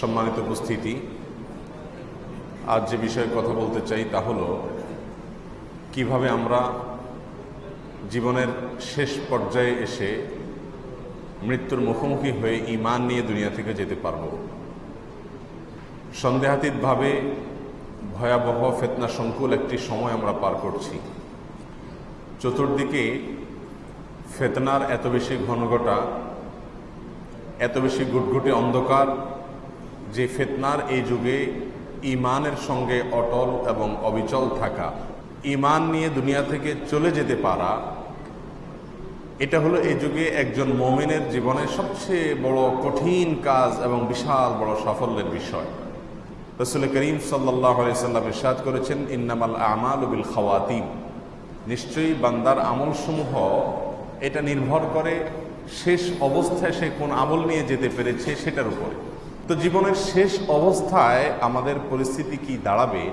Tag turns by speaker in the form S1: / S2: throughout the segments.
S1: সম্মানিত উপস্থিতি, আজ যে বিষয়ে কথা বলতে চাই তা হল, কীভাবে আমরা জীবনের শেষ পর্যায়ে এসে মৃত্যুর মুখোমুখি হয়ে ইমান নিয়ে দুনিয়া থেকে যেতে পারব? সন্দেহাতীতভাবে ভয়াবহ ফেতনা সংকুল একটি সময় আমরা পার করছি। চতুর্দিকে ফেতনার এত বেশি ঘনঘটা এত বেশি গুটগুটে অন্ধকার যে ফেতনার এই যুগে ইমানের সঙ্গে অটল এবং অবিচল থাকা, ইমান নিয়ে দুনিয়া থেকে চলে যেতে পারা, এটা হলো এই যুগে একজন মোমেনের জীবনের সবচেয়ে বড় কঠিন কাজ এবং বিশাল বড় সাফল্যের বিষয়। রসুল করিম সাল্লাহ সাল্লাম ইরশাদ করেছেন, ইন্নামাল আমাল বিল খাওয়াতিম নিশ্চয়ই বান্দার আমলসমূহ, এটা নির্ভর করে শেষ অবস্থায় সে কোন আমল নিয়ে যেতে পেরেছে সেটার উপরে। তো জীবনের শেষ অবস্থায় আমাদের পরিস্থিতি কি দাঁড়াবে,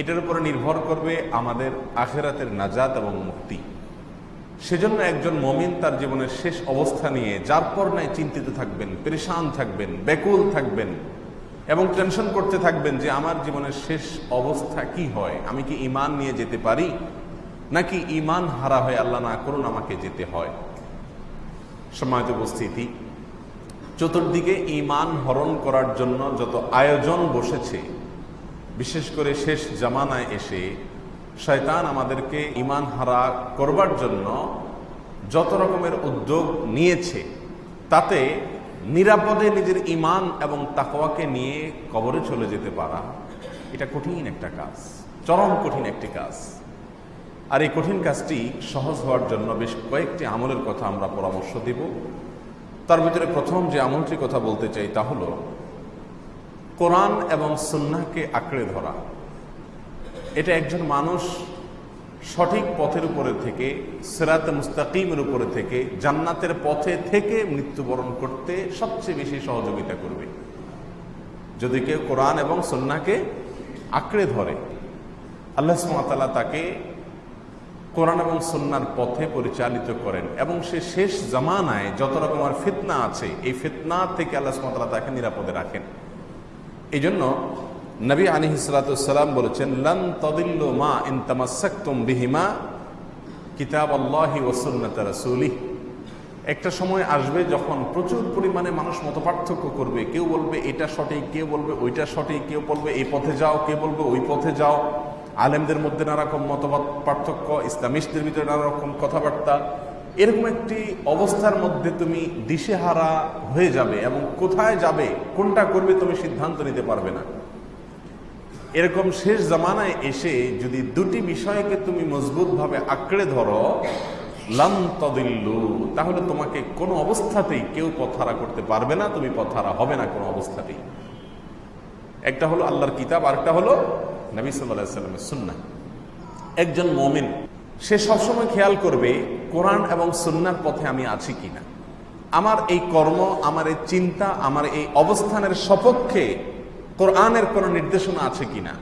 S1: এটার উপরে নির্ভর করবে আমাদের আখেরাতের নাজাত এবং মুক্তি। সেজন্য একজন মমিন তার জীবনের শেষ অবস্থা নিয়ে যার পর নাই চিন্তিত থাকবেন, পরেশান থাকবেন, ব্যাকুল থাকবেন। এবং টেনশন করতে থাকবেন যে আমার জীবনের শেষ অবস্থা কি হয়? আমি কি ইমান নিয়ে যেতে পারি? নাকি ইমান হারা হয়ে আল্লাহ না করুন আমাকে যেতে হয়? সম্মানিত উপস্থিতি, চতুর্দিকে ইমান হরণ করার জন্য যত আয়োজন বসেছে, বিশেষ করে শেষ জামানায় এসে শয়তান আমাদেরকে ইমান হারা করবার জন্য যত রকমের উদ্যোগ নিয়েছে, তাতে নিরাপদে নিজের ইমান এবং তাকওয়াকে নিয়ে কবরে চলে যেতে পারা, এটা কঠিন একটা কাজ, চরম কঠিন একটি কাজ। আর এই কঠিন কাজটি সহজ হওয়ার জন্য বেশ কয়েকটি আমলের কথা আমরা পরামর্শ দিব। তার ভিতরে প্রথম যে আমলটির কথা বলতে চাই তা হল, কোরআন এবং সন্ন্যাকে আঁকড়ে ধরা। এটা একজন মানুষ সঠিক পথের উপরে থেকে, সেরাত মুস্তাকিমের উপরে থেকে, জান্নাতের পথে থেকে মৃত্যুবরণ করতে সবচেয়ে বেশি সহযোগিতা করবে। যদি কেউ কোরআন এবং সন্নাকে আঁকড়ে ধরে, আল্লাহ সুমাতালা তাকে কোরআন এবং সন্ন্যার পথে পরিচালিত করেন এবং সে শেষ জামানায় যত রকমের ফিতনা আছে, এই ফিতনা থেকে আল্লাহ সুমাতালা তাকে নিরাপদে রাখেন। এই জন্য নবী আলী হিসালাম বলেছেন, লন তদিল্ল মা ইনতামাসাক্তুম বিহিমা কিতাব আল্লাহি ওসন্নত রসুলি একটা সময় আসবে যখন প্রচুর পরিমাণে মানুষ মত পার্থক্য করবে। কেউ বলবে, এটা সঠিক কেউ বলবে, ওইটা সঠিক কেউ বলবে, এই পথে যাও কেউ বলবে, ওই পথে যাও। আলেমদের মধ্যে নানা রকম মতবাদ, পার্থক্য, ইসলামিস্টদের ভিতরে নানা রকম কথাবার্তা। এরকম একটি অবস্থার মধ্যে তুমি দিশেহারা হয়ে যাবে এবং কোথায় যাবে, কোনটা করবে তুমি সিদ্ধান্ত নিতে পারবে না। এরকম শেষ জামানায় এসে যদি দুটি বিষয়কে তুমি মজবুতভাবে আঁকড়ে ধরো লাম তদিল্লু, তাহলে তোমাকে কোনো অবস্থাতেই কেউ পথহারা করতে পারবে না, তুমি পথহারা হবে না কোনো অবস্থাতেই। একটা হলো আল্লাহর কিতাব, আরেকটা হলো নবী সাল্লাহ সাল্লামের সুন্না একজন মমিন, সে সবসময় খেয়াল করবে, কোরআন এবং সুন্নার পথে আমি আছি কিনা। আমার এই কর্ম, আমার এই চিন্তা, আমার এই অবস্থানের সপক্ষে কোরআনের কোন নির্দেশনা আছে কিনা?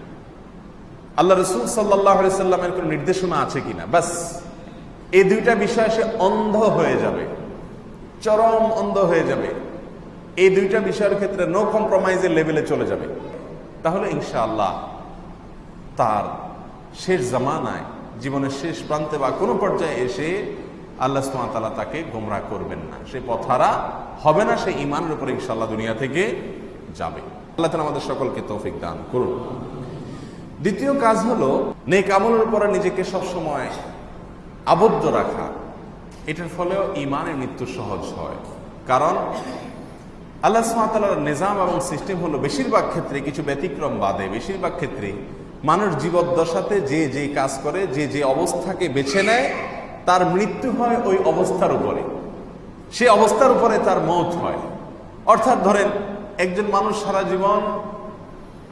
S1: আল্লাহ রসুল সাল্লাহ সাল্লামের কোন নির্দেশনা আছে কিনা? বাস, এই দুইটা বিষয় সে অন্ধ হয়ে যাবে, চরম অন্ধ হয়ে যাবে। এই দুইটা বিষয়ের ক্ষেত্রে নো কম্প্রোমাইজের লেভেলে চলে যাবে। তাহলে ইনশাআল্লাহ তার শেষ জামানায়, জীবনের শেষ প্রান্তে বা কোনো পর্যায়ে এসে আল্লাহ সুমাতালা তাকে গোমরা করবেন না। সে পথারা হবে না, সে ইমানের উপরে ইনশাল্লাহ দুনিয়া থেকে যাবে। আল্লাহ আমাদের সকলকে তৌফিক দান করুন। দ্বিতীয় কাজ হলো, নেক আমলের উপরে নিজেকে সবসময় আবদ্ধ রাখা। এটার ফলেও ইমানের মৃত্যু সহজ হয়। কারণ, আল্লাহ সুমাতালার নিজাম এবং সিস্টেম হলো বেশিরভাগ ক্ষেত্রে কিছু ব্যতিক্রম বাদে, বেশিরভাগ ক্ষেত্রে মানুষ জীবদ্দশাতে যে যে কাজ করে, যে যে অবস্থাকে বেছে নেয়, তার মৃত্যু হয় ওই অবস্থার উপরে। সে অবস্থার উপরে তার মত হয়। অর্থাৎ ধরেন একজন মানুষ সারা জীবন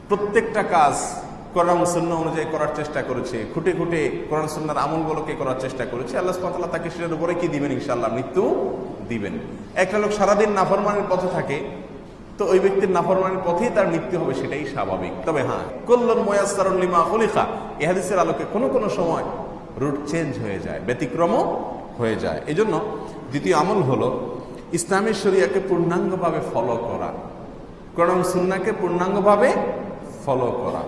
S1: প্রত্যেকটা কাজ কোরআন অনুযায়ী করার চেষ্টা করেছে, খুঁটে খুঁটে কোরআন সন্ন্যার আমলগুলোকে করার চেষ্টা করেছে, আল্লাহ সুবহানাহু তাকে সেটার উপরে কি দিবেন ইনশাআল্লাহ? মৃত্যু দিবেন। একটা লোক সারাদিন নাফরমানের পথে থাকে, তো ওই ব্যক্তির নাফরমানের পথেই তার মৃত্যু হবে সেটাই স্বাভাবিক। তবে হ্যাঁ কল্যাণ ময়াস্তারুল্লিমা খলিফা এহাদিসের আলোকে কোনো কোনো সময় রুট চেঞ্জ হয়ে যায়, ব্যতিক্রমও হয়ে যায়। এজন্য দ্বিতীয় আমল হলো ইসলামী শরিয়াকে পূর্ণাঙ্গভাবে ফলো করা। কোরআন সুন্নাকে পূর্ণাঙ্গভাবে ফলো করা।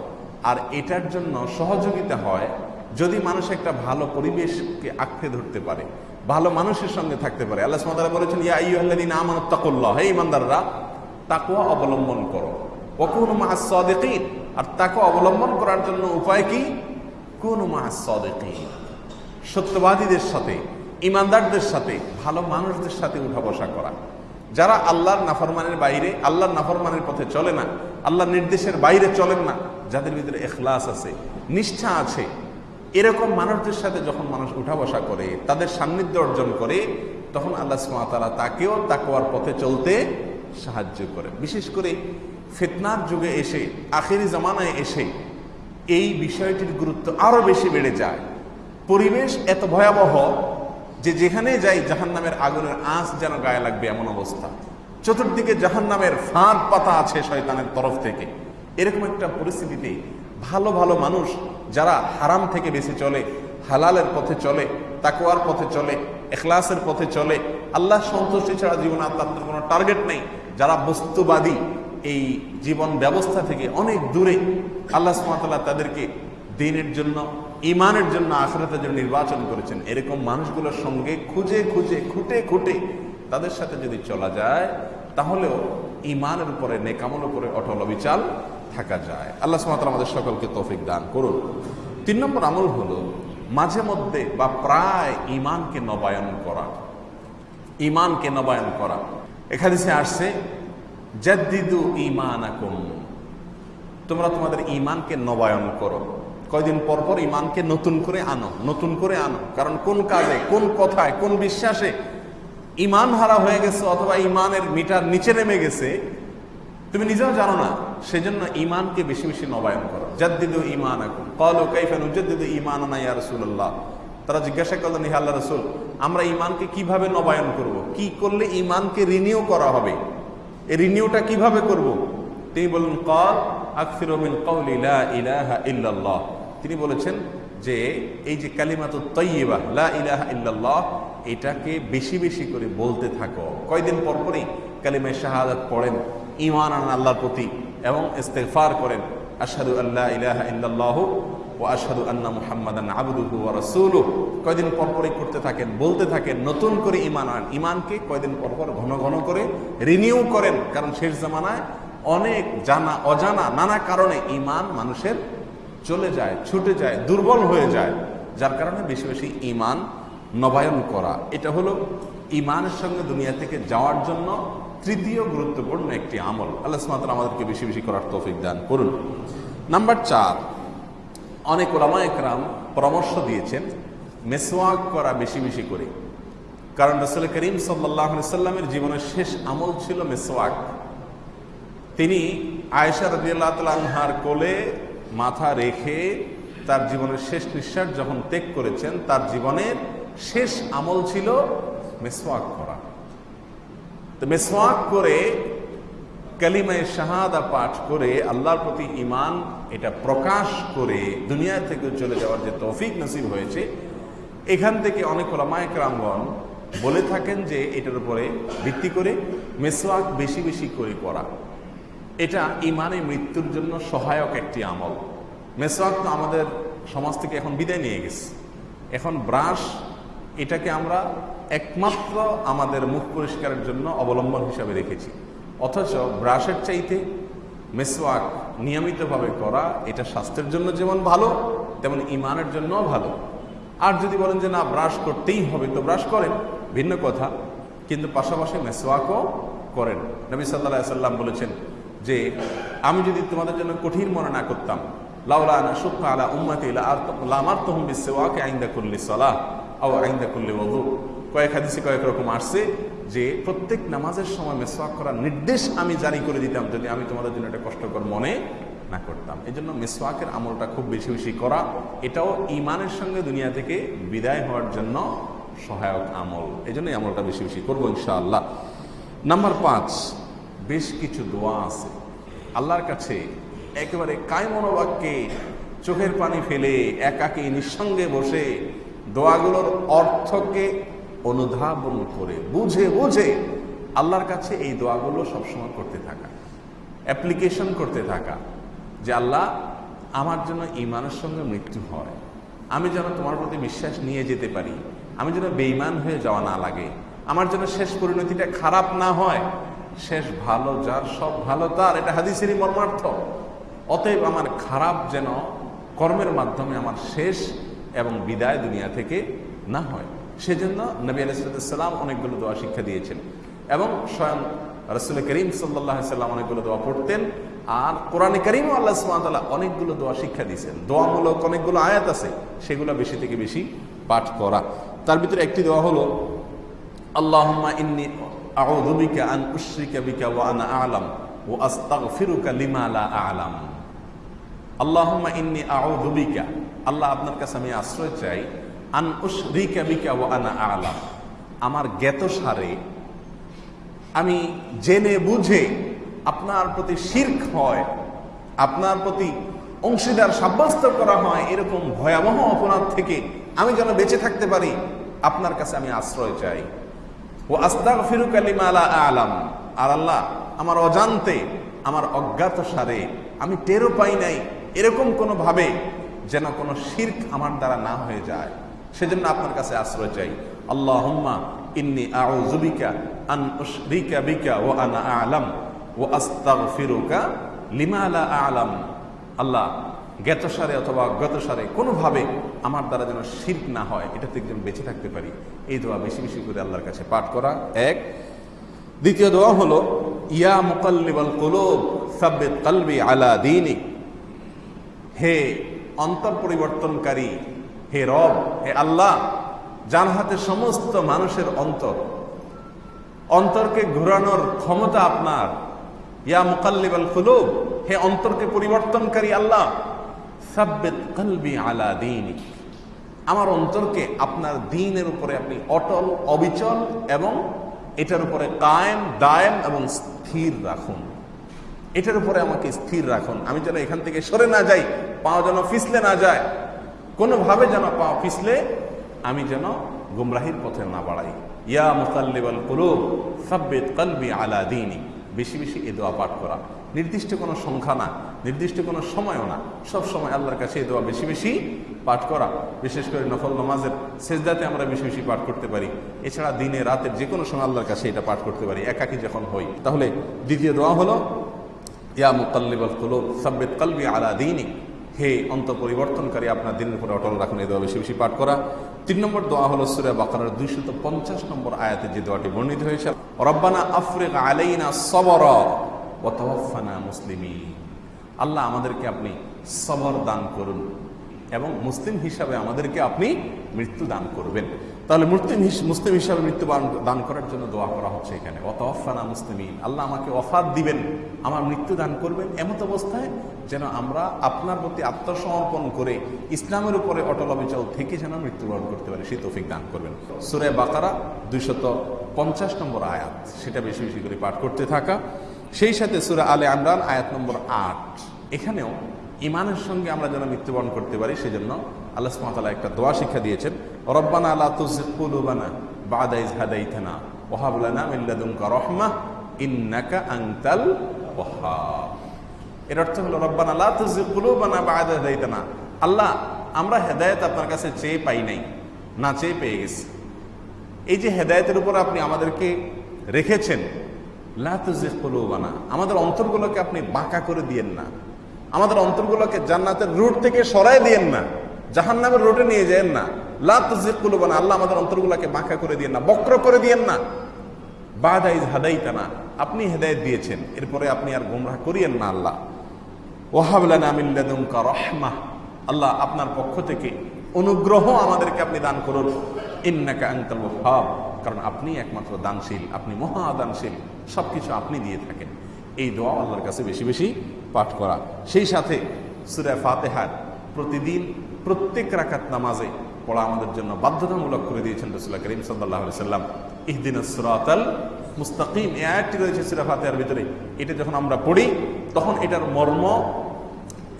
S1: আর এটার জন্য সহযোগিতা হয় যদি মানুষ একটা ভালো পরিবেশকে আঁকড়ে ধরতে পারে, ভালো মানুষের সঙ্গে থাকতে পারে। আল্লাহ সুবহানাহু বলেছেন, ইয়া আমানু তাকুল্লাহ হে ঈমানদাররা, তাকওয়া অবলম্বন করো। ওয়াকুনু মা'আস সাদিকিন, আর তাকওয়া অবলম্বন করার জন্য উপায় কি? কুনু মা'আস সাদিকিন। সত্যবাদীদের সাথে ইমানদারদের সাথে, ভালো মানুষদের সাথে উঠা বসা করা। যারা আল্লাহর নাফরমানের বাইরে, আল্লাহর নাফরমানের পথে চলে না, আল্লাহর নির্দেশের বাইরে চলেন না, যাদের ভিতরে এখলাস আছে, নিষ্ঠা আছে, এরকম মানুষদের সাথে যখন মানুষ উঠা বসা করে, তাদের সান্নিধ্য অর্জন করে, তখন আল্লাহ সুমাতালা তাকেও তাকওয়ার পথে চলতে সাহায্য করে। বিশেষ করে ফিতনার যুগে এসে, আখেরি জামানায় এসে, এই বিষয়টির গুরুত্ব আরও বেশি বেড়ে যায়। পরিবেশ এত ভয়াবহ যে যেখানে যাই জাহান নামের আগুনের আঁচ যেন গায়ে লাগবে এমন অবস্থা। চতুর্দিকে জাহান নামের ফাঁদ পাতা আছে শয়তানের তরফ থেকে। এরকম একটা পরিস্থিতিতে ভালো ভালো মানুষ যারা হারাম থেকে বেশি চলে, হালালের পথে চলে তাকুয়ার পথে চলে, এখলাসের পথে চলে, আল্লাহ সন্তুষ্টি ছাড়া জীবনে আর তাদের কোনো টার্গেট নেই। যারা বস্তুবাদী এই জীবন ব্যবস্থা থেকে অনেক দূরে, আল্লাহ সুমাতাল্লাহ তাদেরকে দিনের জন্য ইমানের জন্য আখরাতের জন্য নির্বাচন করেছেন। এরকম মানুষগুলোর সঙ্গে খুঁজে খুঁজে, খুঁটে খুঁটে তাদের সাথে যদি চলা যায়, তাহলেও ইমানের উপরে নেকামল উপরে অটল অবিচাল থাকা যায়। আল্লাহ সুমাতাল আমাদের সকলকে তৌফিক দান করুন। তিন নম্বর আমল হলো মাঝে মধ্যে বা প্রায় ইমানকে নবায়ন করা। ইমানকে নবায়ন করা। এখানে সে আসছে, জাদ্দিদু ইমান তোমরা তোমাদের ইমানকে নবায়ন করো। কয়দিন পর পর ইমানকে নতুন করে আনো, নতুন করে আনো। কারণ কোন কাজে, কোন কথায়, কোন বিশ্বাসে ইমান হারা হয়ে গেছে অথবা ইমানের মিটার নিচে নেমে গেছে, তুমি নিজেও জানো না। সেজন্য ইমানকে বেশি বেশি নবায়ন করো। জাদ্দিদু ইমান এখন কল কাইফান উজ্জাদ্দিদু ইমান আনা ইয়া রাসূলুল্লাহ। তারা জিজ্ঞাসা করলেন, হে আল্লাহ রসুল, আমরা ইমানকে কীভাবে নবায়ন করব। কি করলে ইমানকে রিনিউ করা হবে? এই রিনিউটা কীভাবে করব। তিনি বললেন কল আকফির ইলাহা ইল্লাল্লাহ। তিনি বলেছেন যে এই যে কালিমাত তৈবা লা ইলাহা এটাকে বেশি বেশি করে বলতে থাকো। কয়দিন পর পরই কালিমায় শাহাদাত পড়েন ইমান আন আল্লাহর প্রতি এবং ইস্তেফার করেন। আশহাদু আল্লাহ ইলাহা ইল্লাল্লাহু ও আশহাদু আন্না মুহাম্মাদান আবদুহু ওয়া কয়দিন পর পরই করতে থাকেন, বলতে থাকেন, নতুন করে ইমান আন ইমানকে কয়দিন পর পর ঘন ঘন করে রিনিউ করেন, কারণ শেষ জামানায় অনেক জানা, অজানা, নানা কারণে ইমান মানুষের চলে যায়, ছুটে যায়, দুর্বল হয়ে যায়। যার কারণে বেশি বেশি ইমান নবায়ন করা। এটা হলো ইমানের সঙ্গে দুনিয়া থেকে যাওয়ার জন্য তৃতীয় গুরুত্বপূর্ণ একটি আমল। আল্লাহ সুমাতাল আমাদেরকে বেশি বেশি করার তৌফিক দান করুন। নাম্বার চার, অনেক ওলামা একরাম পরামর্শ দিয়েছেন মেসোয়াক করা বেশি বেশি করে। কারণ রসুল করিম সাল্লাহ সাল্লামের জীবনের শেষ আমল ছিল মেসোয়াক তিনি আয়েশা রদিয়াল্লাহ তালহার কোলে মাথা রেখে তার জীবনের শেষ নিঃশ্বাস যখন ত্যাগ করেছেন, তার জীবনের শেষ আমল ছিল মেসওয়াক করা। তো মেসওয়াক করে কালিমায় শাহাদা পাঠ করে আল্লাহর প্রতি ইমান এটা প্রকাশ করে দুনিয়া থেকে চলে যাওয়ার যে তৌফিক নসিব হয়েছে, এখান থেকে অনেক ওলামায়ক রামগণ বলে থাকেন যে এটার উপরে ভিত্তি করে মেসওয়াক বেশি বেশি করে করা এটা ইমানে মৃত্যুর জন্য সহায়ক একটি আমল। মেসওয়াক তো আমাদের সমাজ থেকে এখন বিদায় নিয়ে গেছে। এখন ব্রাশ, এটাকে আমরা একমাত্র আমাদের মুখ পরিষ্কারের জন্য অবলম্বন হিসাবে রেখেছি। অথচ ব্রাশের চাইতে মেসওয়াক নিয়মিতভাবে করা, এটা স্বাস্থ্যের জন্য যেমন ভালো, তেমন ইমানের জন্যও ভালো। আর যদি বলেন যে না, ব্রাশ করতেই হবে, তো ব্রাশ করেন, ভিন্ন কথা। কিন্তু পাশাপাশি মেসওয়াকও করেন। নবী সাল্লাহ সাল্লাম বলেছেন যে আমি যদি তোমাদের জন্য কঠিন মনে না করতাম আলা করলি কয়েক কয়েক রকম যে প্রত্যেক নামাজের সময় করার নির্দেশ আমি জারি করে দিতাম যদি আমি তোমাদের জন্য কষ্টকর মনে না করতাম। আমলটা খুব বেশি বেশি করা, এটাও ইমানের সঙ্গে দুনিয়া থেকে বিদায় হওয়ার জন্য সহায়ক আমল। এই জন্য আমলটা বেশি বেশি করব ইনশাআল্লাহ। নাম্বার পাঁচ বেশ কিছু দোয়া আছে। আল্লাহর কাছে একেবারে কায় মনোবাক্যে চোখের পানি ফেলে একাকে নিঃসঙ্গে বসে দোয়াগুলোর অর্থকে অনুধাবন করে, বুঝে বুঝে আল্লাহর কাছে এই দোয়াগুলো সবসময় করতে থাকা অ্যাপ্লিকেশন করতে থাকা যে, আল্লাহ, আমার জন্য ইমানের সঙ্গে মৃত্যু হয়। আমি যেন তোমার প্রতি বিশ্বাস নিয়ে যেতে পারি। আমি যেন বেইমান হয়ে যাওয়া না লাগে। আমার জন্য শেষ পরিণতিটা খারাপ না হয়। শেষ ভালো, যার সব ভালো, তার এটা হাদিসেরই মর্মার্থ। অতএব আমার খারাপ যেন কর্মের মাধ্যমে আমার শেষ এবং বিদায় দুনিয়া থেকে না হয়। সেজন্য নবী আলাইসালাম অনেকগুলো দোয়া শিক্ষা দিয়েছেন। এবং স্বয়ং রসুল করিম সাল্লাহ সাল্লাম অনেকগুলো দোয়া পড়তেন। আর কোরআনে করিম আল্লাহ সুমাতাল্লাহ অনেকগুলো দোয়া শিক্ষা দিয়েছেন। দোয়ামূলক অনেকগুলো আয়াত আছে, সেগুলো বেশি থেকে বেশি পাঠ করা। তার ভিতরে একটি দোয়া হলো, আল্লাহুম্মা ইন্নি আন উশরিকা বিকা ওয়া আনা আস্তাগফিরুকা লিমা আ'লাম আল্লাহ আপনার কাছে আমি আশ্রয় চাই ওয়া আনা আ'লাম আমার জ্ঞাত সারে আমি জেনে বুঝে আপনার প্রতি শির্ক হয়, আপনার প্রতি অংশীদার সাব্যস্ত করা হয়, এরকম ভয়াবহ অপরাধ থেকে আমি যেন বেঁচে থাকতে পারি, আপনার কাছে আমি আশ্রয় চাই। ও আস্তাক ফিরুক আলিমা আলা আলাম। আর আল্লাহ, আমার অজান্তে, আমার অজ্ঞাত সারে, আমি টেরও পাই নাই এরকম কোনো ভাবে যেন কোনো শির্ক আমার দ্বারা না হয়ে যায়। সেজন্য আপনার কাছে আশ্রয় চাই। আল্লাহ ইন্নি আউজুবিকা আন উশরিকা বিকা ও আনা আলাম। ও আস্তাগফিরুকা লিমা লা আলাম। আল্লাহ জ্ঞাতসারে অথবা অজ্ঞাতসারে কোনোভাবে আমার দ্বারা যেন শির্ক না হয় এটা থেকে যেন বেঁচে থাকতে পারি। এই দোয়া বেশি বেশি করে আল্লাহর কাছে পাঠ করা। এক। দ্বিতীয় দোয়া হলো, ইয়া মুকাল্লিবাল কুলুব, সাব্বিত কলবি আলা দীনিক। হে অন্তর পরিবর্তনকারী, হে রব, হে আল্লাহ যার হাতে সমস্ত মানুষের অন্তর। অন্তরকে ঘোরানোর ক্ষমতা আপনার। ইয়া মুকাল্লিবাল কুলুব, হে অন্তরকে পরিবর্তনকারী আল্লাহ আমার অন্তরকে আপনার দিনের উপরে আপনি অটল, অবিচল এবং এটার উপরে কায়েম, দায়েম এবং স্থির রাখুন। এটার উপরে আমাকে স্থির রাখুন। আমি যেন এখান থেকে সরে না যাই পা যেন ফিসলে না যায়, কোনোভাবে যেন পা ফিসলে আমি যেন গুমরাহির পথে না বাড়াই। ইয়া মুকাল্লিবাল কুলুব, সাব্বিত কলবি আলা দীনি বেশি বেশি এ দোয়া পাঠ করা। নির্দিষ্ট কোনো সংখ্যা না, নির্দিষ্ট কোনো সময়ও না। সব সময় আল্লাহর কাছে এই দোয়া বেশি বেশি পাঠ করা, বিশেষ করে নফল নমাজের সেজদাতে আমরা বেশি বেশি পাঠ করতে পারি। এছাড়া দিনে, রাতের যে কোনো সময় আল্লাহর কাছে এটা পাঠ করতে পারি, একাকি যখন হই। তাহলে দ্বিতীয় দোয়া হলো, ইয়া মুকাল্লিবাল কুলুব, সাব্বিত কলবি আলা দীনিক। হে অন্ত পরিবর্তনকারী আপনার দিনের উপরে অটল রাখুন, এই দোয়া বেশি বেশি পাঠ করা। তিন নম্বর দোয়া হলো সুরে বাকারার দুইশত পঞ্চাশ নম্বর আয়াতে যে দোয়াটি বর্ণিত হয়েছে, রব্বানা আফরিক আলাইনা সবর। ও তওয়াফানা মুসলিমি আল্লাহ আমাদেরকে আপনি সবর দান করুন এবং মুসলিম হিসাবে আমাদেরকে আপনি মৃত্যু দান করবেন। তাহলে মুসলিম মুসলিম হিসাবে মৃত্যু দান করার জন্য দোয়া করা হচ্ছে এখানে। অত অফানা মুসলিমিন। আল্লাহ আমাকে অফাত দিবেন, আমার মৃত্যু দান করবেন এমত অবস্থায় যেন আমরা আপনার প্রতি আত্মসমর্পণ করে ইসলামের উপরে অটল অবিচল থেকে যেন মৃত্যুবরণ করতে পারি, সেই তৌফিক দান করবেন। সুরে বাকারা দুইশত পঞ্চাশ নম্বর আয়াত। সেটা বেশি বেশি করে পাঠ করতে থাকা। সেই সাথে সুরে আলে আমরান আয়াত নম্বর আট। এখানেও ইমানের সঙ্গে আমরা যেন মৃত্যুবরণ করতে পারি, সেজন্য আল্লাহ সুমাতালা একটা দোয়া শিক্ষা দিয়েছেন। রব্বানা আল্লাহ তুজকুলুবানা বাদাইজ হাদাইথানা ওহাবুলানা মিল্লাদুমকা রহমা ইন্নাকা আংতাল ওহাব এর অর্থ হলো, রব্বানা আল্লাহ তুজকুলুবানা বাদা হাদাইতানা। আল্লাহ, আমরা হেদায়েত আপনার কাছে চেয়ে পাই নাই, না চেয়ে পেয়ে গেছি। এই যে হেদায়েতের উপর আপনি আমাদেরকে রেখেছেন লাতুজিকুলুবানা আমাদের অন্তরগুলোকে আপনি বাঁকা করে দিয়েন না। আমাদের অন্তরগুলোকে জান্নাতের রুট থেকে সরাই দিয়েন না। জাহান নামের রুটে নিয়ে যেন না। লাতুজিকুলুবানা আল্লাহ আমাদের অন্তরগুলোকে বাঁকা করে দিয়েন না, বক্র করে দিয়েন না। বাদাইজ হাদাইতানা, আপনি হেদায়েত দিয়েছেন। এরপরে আপনি আর গুমরাহ করিয়েন না আল্লাহ। ওহাবলানা মিল্লাদুমকা রহমা আল্লাহ আপনার পক্ষ থেকে অনুগ্রহ আমাদেরকে আপনি দান করুন। ইন্নাকা আঙ্কাল ওহাব কারণ আপনি একমাত্র দানশীল, আপনি মহাদানশীল সব কিছু আপনি দিয়ে থাকেন। এই দোয়া আল্লাহর কাছে বেশি বেশি পাঠ করা। সেই সাথে সুরায় ফাতেহার প্রতিদিন প্রত্যেক রাকাত নামাজে পড়া আমাদের জন্য বাধ্যতামূলক করে দিয়েছেন রসুল্লাহ করিম সাল্লাহ সাল্লাম ইহদিন সুরাতাল মুস্তাকিম এই আয়াতটি রয়েছে সুরা ফাতিহার ভিতরে। এটা যখন আমরা পড়ি, তখন এটার মর্ম,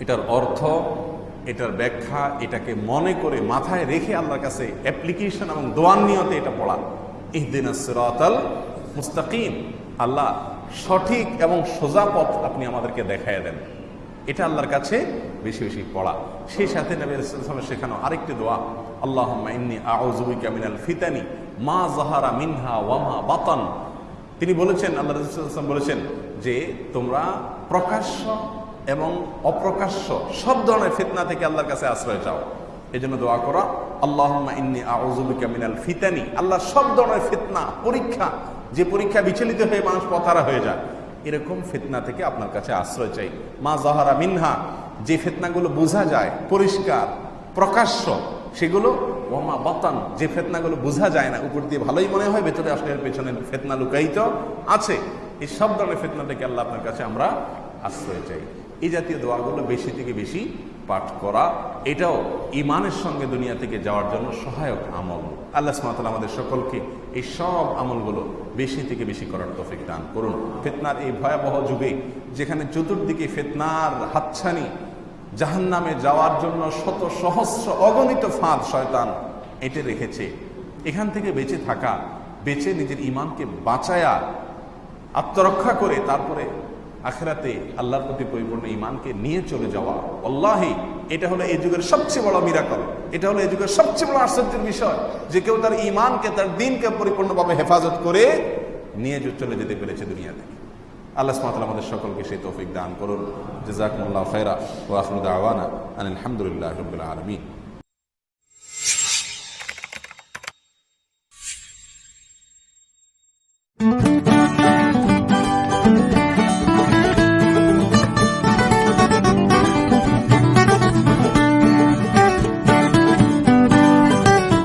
S1: এটার অর্থ, এটার ব্যাখ্যা, এটাকে মনে করে মাথায় রেখে আল্লাহর কাছে অ্যাপ্লিকেশন এবং দোয়ান নিয়তে এটা পড়া। মুস্তাকিম। আল্লাহ সঠিক এবং সোজা পথ আপনি আমাদেরকে দেখায় দেন। এটা আল্লাহর কাছে বেশি বেশি পড়া। সেই সাথে নবী রাসূলের শেখানো আরেকটি দোয়া আল্লাহ ইন্নী ফিতানি, মা যাহারা মিনহা ওয়ামা বাতান। তিনি বলেছেন, আল্লাহ রসুল বলেছেন যে, তোমরা প্রকাশ্য এবং অপ্রকাশ্য সব ধরনের ফিতনা থেকে আল্লাহর কাছে আশ্রয় চাও। এই জন্য দোয়া করা আল্লাহ ইন্নি ফিতানি। আল্লাহ সব ধরনের ফিতনা, পরীক্ষা, যে পরীক্ষা বিচলিত হয়ে মানুষ পথারা হয়ে যায়, এরকম ফিতনা থেকে আপনার কাছে আশ্রয় চাই। মা জাহারা মিনহা, যে ফিতনাগুলো বোঝা যায়, পরিষ্কার, প্রকাশ্য, সেগুলো ওমা বাতান, যে ফেতনাগুলো বোঝা যায় না, উপর দিয়ে ভালোই মনে হয়, ভেতরে আসলে এর পেছনে ফেতনা লুকায়িত আছে। এই সব ধরনের ফেতনা থেকে আল্লাহ আপনার কাছে আমরা আশ্রয় চাই। এই জাতীয় দোয়াগুলো বেশি থেকে বেশি পাঠ করা, এটাও ইমানের সঙ্গে দুনিয়া থেকে যাওয়ার জন্য সহায়ক আমল। আল্লাহ সুমাতাল আমাদের সকলকে এই সব আমলগুলো বেশি থেকে বেশি করার তফিক দান করুন। ফেতনার এই ভয়াবহ যুগে যেখানে চতুর্দিকে ফেতনার হাতছানি জাহান নামে যাওয়ার জন্য শত সহস্র অগণিত ফাঁদ শয়তান এঁটে রেখেছে। এখান থেকে বেঁচে থাকা, বেঁচে নিজের ইমানকে বাঁচায়া, আত্মরক্ষা করে তারপরে আখেরাতে আল্লাহর প্রতি পরিপূর্ণ ইমানকে নিয়ে চলে যাওয়া। আল্লাহি এটা হলো এই যুগের সবচেয়ে বড় মিরাকল এটা হলো এই যুগের সবচেয়ে বড় আশ্চর্যের বিষয় যে কেউ তার ইমানকে তার দিনকে পরিপূর্ণভাবে হেফাজত করে নিয়ে চলে যেতে পেরেছে দুনিয়া থেকে। আল্লাহ সুমাতাল আমাদের সকলকে সেই তৌফিক দান করুন। জাজাকুমুল্লাহ খৈরা ও আখরুদ আওয়ানা আলহামদুলিল্লাহ রবিল আলমী